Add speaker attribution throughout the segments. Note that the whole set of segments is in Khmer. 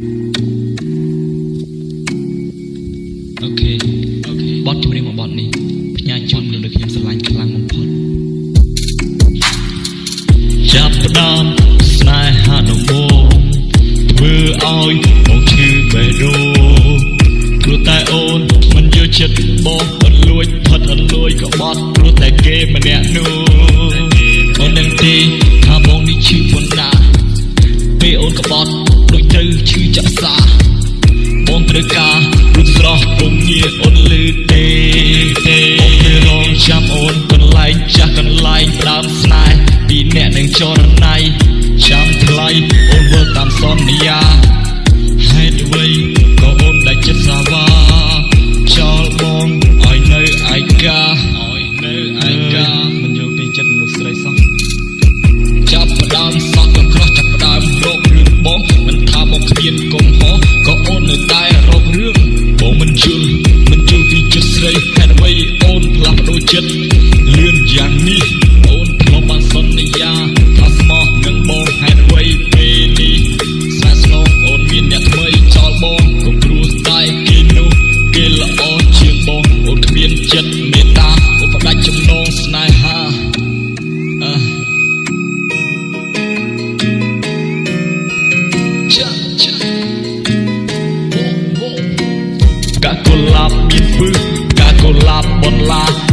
Speaker 1: okay okay បទចម្រៀងមួយបទនេះផ្ញើជូនមនុស្សដែលខ្ញុំស្រឡាញ់ខ្លាំងបំផុតចាប់ផ្ដើមស្នេហាដំបូងធ្វើឲ្យបងឈឺបេះដូងព្រោះតែអូនមិនយកចិត្តបងអត់លួចផិតអត់លួចក្បត់ព្រោះតែគេម្នាក់នោះអូននឹងទេថាបងនេះឈឺប៉ុណ្ណាពេលអូនក្បត់ដូចទៅឈឺ ចាក់សាបងត្រូវការរូបស្រស់ពុំងាអូនលឺទេទេអូនទៅរងចាំអូនកន្លែងចាស់កន្លែងដើមស្នេហ៍ពីអ្នកនឹងចរណៃចាំថ្លៃអូនធ្វើតាមសន្យាហេតុអ្វី ប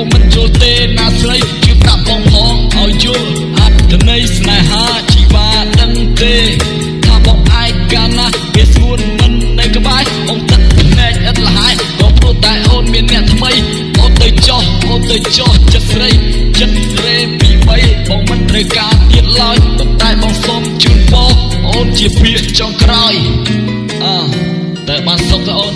Speaker 1: ថ្មីអូនមិនយល់ទេណាស្រីជឿប្រាប់បងផងឲ្យយល់អត្តន័យស្នេហាជីវ៉ាដឹងទេថាបងឯកាណាវាស្ងួនមិននៅក្បែរអូនទឹកភ្នែកឥតលហើយក៏ព្រោះតែអូនមានអ្នកថ្មីអូនទៅចោះអូនទៅចោះចិត្តស្រីចិត្តរេពីបីបងមិនត្រូវការទៀតឡើយប៉ុន្តែបងសុំជូនបងអូនជាភាកចុងក្រោយអើតែបានសុំទៅអូន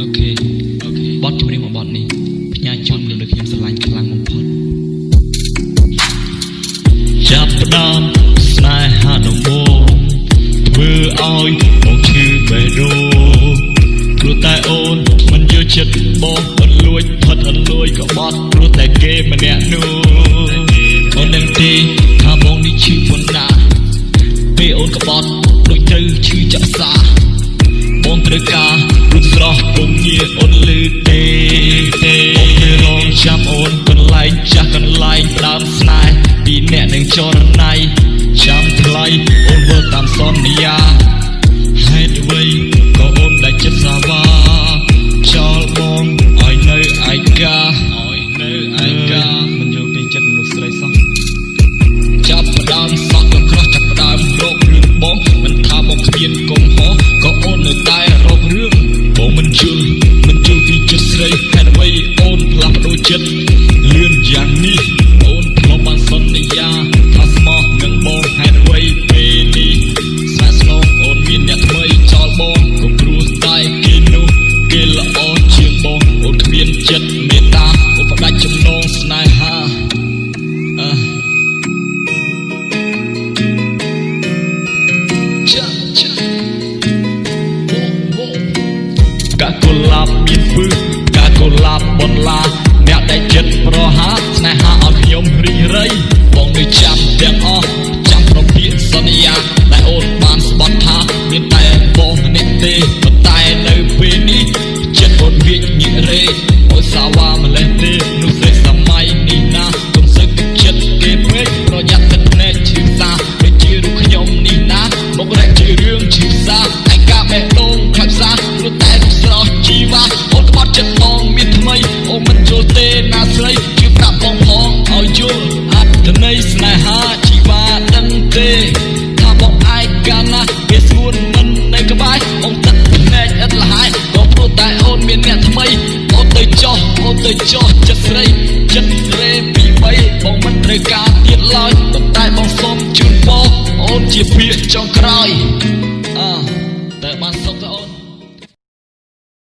Speaker 1: okay okay បទចម្រៀងមួយបទនេះផ្ញើជូនមនុស្សដែលខ្ញុំស្រឡាញ់ខ្លាំងបំផុតចាប់ផ្ដើមស្នេហាដំបូងធ្វើឲ្យបងឈឺបេះដូងព្រោះតែអូនមិនយកចិត្តបងអត់លួចផិតអត់លួចក្បត់ព្រោះតែគេម្នាក់នោះអូននឹងទេថាបងនេះឈឺប៉ុណ្ណាពេលអូនក្បត់ដូចទៅឈឺចាក់សាបងត្រូវការរូប ស្រស់ពុំងាអូនលឺទេទេបងទៅរងចាំអូនកន្លែងចាស់កន្លែងដើមស្នេហ៍ពីអ្នកនឹងចរណៃ យ៉ាងនេះអូនធ្លាប់បានសន្យាថាស្មោះនឹងបងហេតុអ្វីពេលនេះស្នេហ៍ ត្រូវការទៀតឡើយតែបងសុំជូនពរអូនជាពាក្យចុងក្រោយ